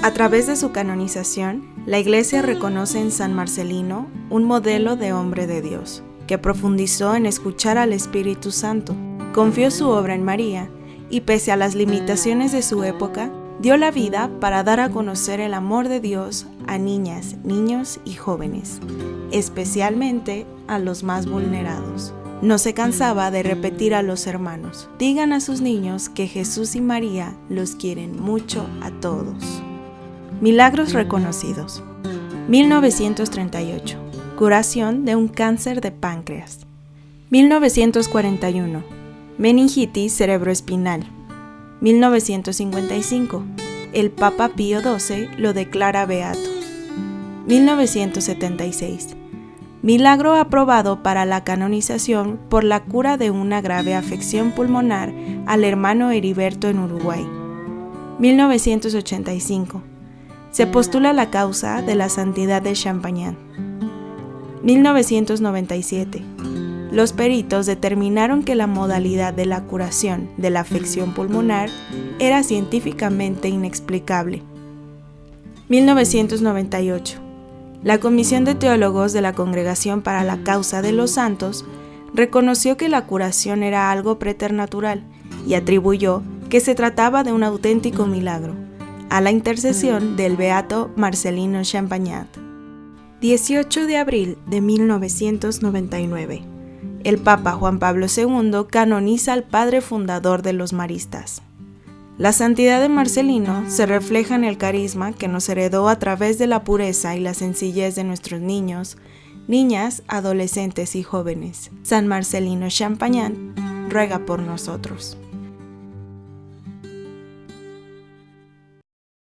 A través de su canonización, la Iglesia reconoce en San Marcelino un modelo de hombre de Dios, que profundizó en escuchar al Espíritu Santo, confió su obra en María y pese a las limitaciones de su época, dio la vida para dar a conocer el amor de Dios a niñas, niños y jóvenes, especialmente a los más vulnerados. No se cansaba de repetir a los hermanos, digan a sus niños que Jesús y María los quieren mucho a todos. Milagros reconocidos. 1938. Curación de un cáncer de páncreas. 1941. Meningitis cerebroespinal. 1955. El Papa Pío XII lo declara beato. 1976. Milagro aprobado para la canonización por la cura de una grave afección pulmonar al hermano Heriberto en Uruguay. 1985. Se postula la causa de la santidad de Champagnat. 1997. Los peritos determinaron que la modalidad de la curación de la afección pulmonar era científicamente inexplicable. 1998. La Comisión de Teólogos de la Congregación para la Causa de los Santos reconoció que la curación era algo preternatural y atribuyó que se trataba de un auténtico milagro, a la intercesión del beato Marcelino Champagnat. 18 de abril de 1999 el Papa Juan Pablo II canoniza al padre fundador de los maristas. La santidad de Marcelino se refleja en el carisma que nos heredó a través de la pureza y la sencillez de nuestros niños, niñas, adolescentes y jóvenes. San Marcelino Champagnat ruega por nosotros.